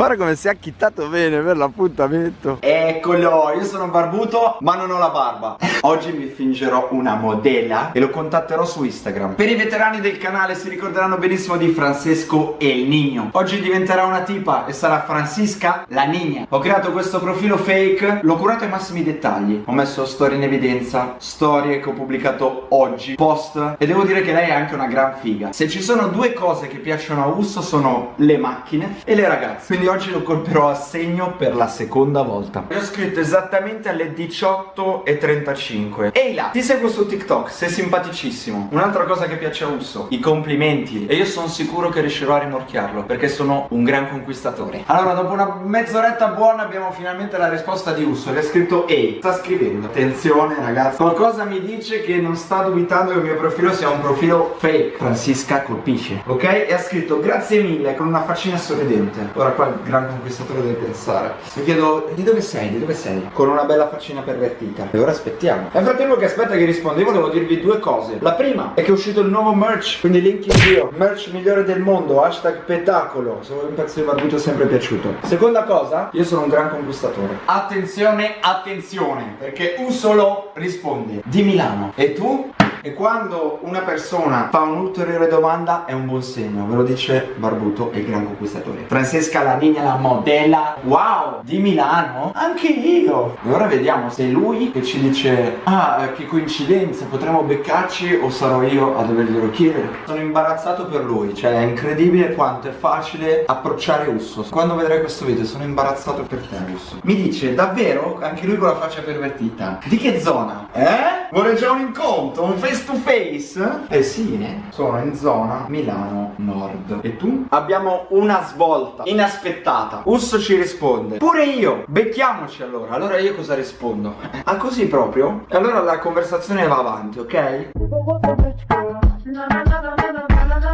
Guarda come si è acchittato bene per l'appuntamento. Eccolo, io sono barbuto ma non ho la barba. Oggi mi fingerò una modella e lo contatterò su Instagram. Per i veterani del canale si ricorderanno benissimo di Francesco El Nino Oggi diventerà una tipa e sarà Francisca la Nina Ho creato questo profilo fake, l'ho curato ai massimi dettagli. Ho messo storie in evidenza, storie che ho pubblicato oggi, post E devo dire che lei è anche una gran figa. Se ci sono due cose che piacciono a Usso sono le macchine e le ragazze. Quindi oggi lo colperò a segno per la seconda volta. Ho scritto esattamente alle 18.35 Ehi là, ti seguo su TikTok, sei simpaticissimo. Un'altra cosa che piace a Usso, i complimenti. E io sono sicuro che riuscirò a rimorchiarlo Perché sono un gran conquistatore. Allora dopo una mezz'oretta buona abbiamo finalmente la risposta di Usso Che ha scritto Ehi, sta scrivendo. Attenzione ragazzi, qualcosa mi dice che non sta dubitando che il mio profilo sia un profilo fake. Francisca colpisce, ok? E ha scritto grazie mille con una faccina sorridente. Ora qua gran conquistatore deve pensare. Mi chiedo di dove sei, di dove sei? Con una bella faccina pervertita. E ora aspettiamo. Nel frattempo che aspetta che risponda io volevo dirvi due cose. La prima è che è uscito il nuovo merch Quindi link in bio. Merch migliore del mondo Hashtag petacolo. Se vuoi un pezzo di barbuto è sempre piaciuto. Seconda cosa Io sono un gran conquistatore. Attenzione, attenzione Perché un solo risponde Di Milano. E tu? E quando una persona fa un'ulteriore domanda è un buon segno, ve lo dice Barbuto e il gran conquistatore. Francesca la Nina la modella, wow, di Milano? Anche io! E ora vediamo se è lui che ci dice, ah, che coincidenza, potremmo beccarci o sarò io a doverglielo chiedere? Sono imbarazzato per lui, cioè è incredibile quanto è facile approcciare Usso. Quando vedrai questo video sono imbarazzato per te Usso. Mi dice, davvero? Anche lui con la faccia pervertita. Di che zona? Eh? Vuole già un incontro? Un face to face? Eh sì, eh. Sono in zona Milano Nord. E tu? Abbiamo una svolta inaspettata. Usso ci risponde. Pure io. Becchiamoci allora. Allora io cosa rispondo? Ah, così proprio? E allora la conversazione va avanti, ok?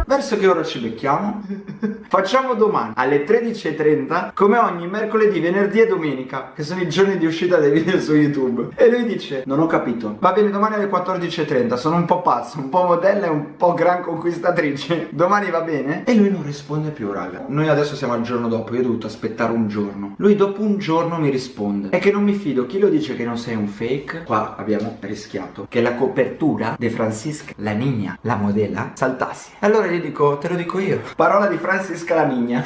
Verso che ora ci becchiamo? Facciamo domani alle 13.30 come ogni mercoledì, venerdì e domenica che sono i giorni di uscita dei video su YouTube. E lui dice non ho capito. Va bene domani alle 14.30 sono un po' pazzo, un po' modella e un po' gran conquistatrice. Domani va bene? E lui non risponde più raga. Noi adesso siamo al giorno dopo io ho dovuto aspettare un giorno. Lui dopo un giorno mi risponde. È che non mi fido chi lo dice che non sei un fake? Qua abbiamo rischiato che la copertura di Francisca la Nina la modella saltassi. Allora gli dico te lo dico io. Parola di Francisca Scalamigna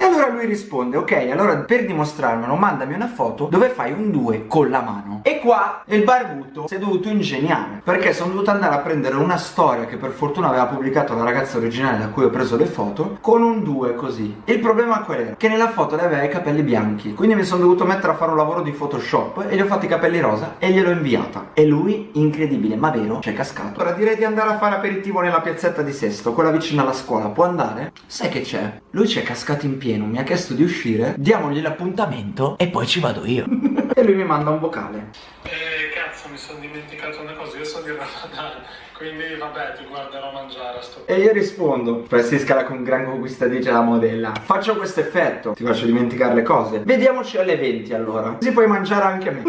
E allora lui risponde Ok allora per dimostrarmelo mandami una foto Dove fai un 2 con la mano E qua il barbuto si è dovuto ingegnare Perché sono dovuto andare a prendere una storia Che per fortuna aveva pubblicato la ragazza originale Da cui ho preso le foto Con un 2 così il problema qual era? Che nella foto lei aveva i capelli bianchi Quindi mi sono dovuto mettere a fare un lavoro di photoshop E gli ho fatto i capelli rosa E gliel'ho inviata E lui incredibile ma vero c'è cascato Ora direi di andare a fare aperitivo nella piazzetta di Sesto Quella vicina alla scuola Può andare? Sai che c'è? Lui ci è cascato in pieno, mi ha chiesto di uscire, diamogli l'appuntamento e poi ci vado io. e lui mi manda un vocale. Eh, cazzo, mi sono dimenticato una cosa, io sono di Ramadan, quindi vabbè, ti guarderò a mangiare a sto E io rispondo, Francisca con gran conquistatrice la modella, faccio questo effetto, ti faccio dimenticare le cose. Vediamoci alle 20 allora, così puoi mangiare anche a me.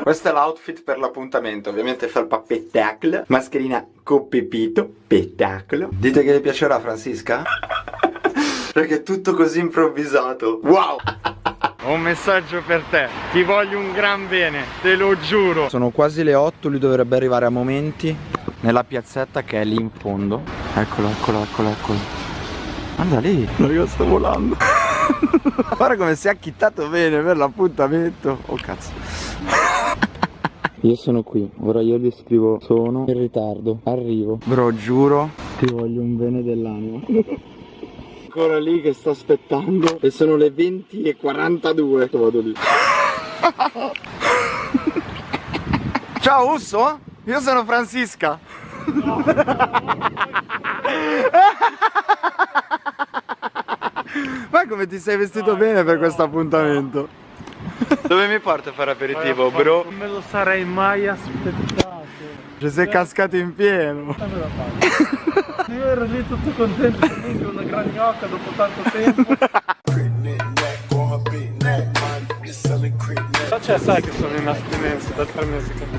Questo è l'outfit per l'appuntamento, ovviamente felpa pettacle, mascherina con pepito, pettacolo. Dite che vi piacerà Francisca? Perché è tutto così improvvisato. Wow! Ho un messaggio per te. Ti voglio un gran bene Te lo giuro. Sono quasi le 8 Lui dovrebbe arrivare a momenti. Nella piazzetta che è lì in fondo. Eccolo, eccolo, eccolo, eccolo. Guarda lì. No io sto volando. Guarda come si è acchittato bene per l'appuntamento. Oh cazzo. Io sono qui. Ora io gli scrivo. Sono in ritardo. Arrivo. Bro giuro. Ti voglio un bene dell'anima ancora lì che sto aspettando e sono le 20 e 42 vado lì. Ciao Usso? Io sono Francisca. No. ma come ti sei vestito no, bene per questo appuntamento? Dove mi porti a fare aperitivo bro? non me lo sarei mai aspettato. Ci sei cascato in pieno. Io ero lì tutto contento gran gnocca dopo tanto tempo. Cioè sai che sono in astinenza da tre mesi che non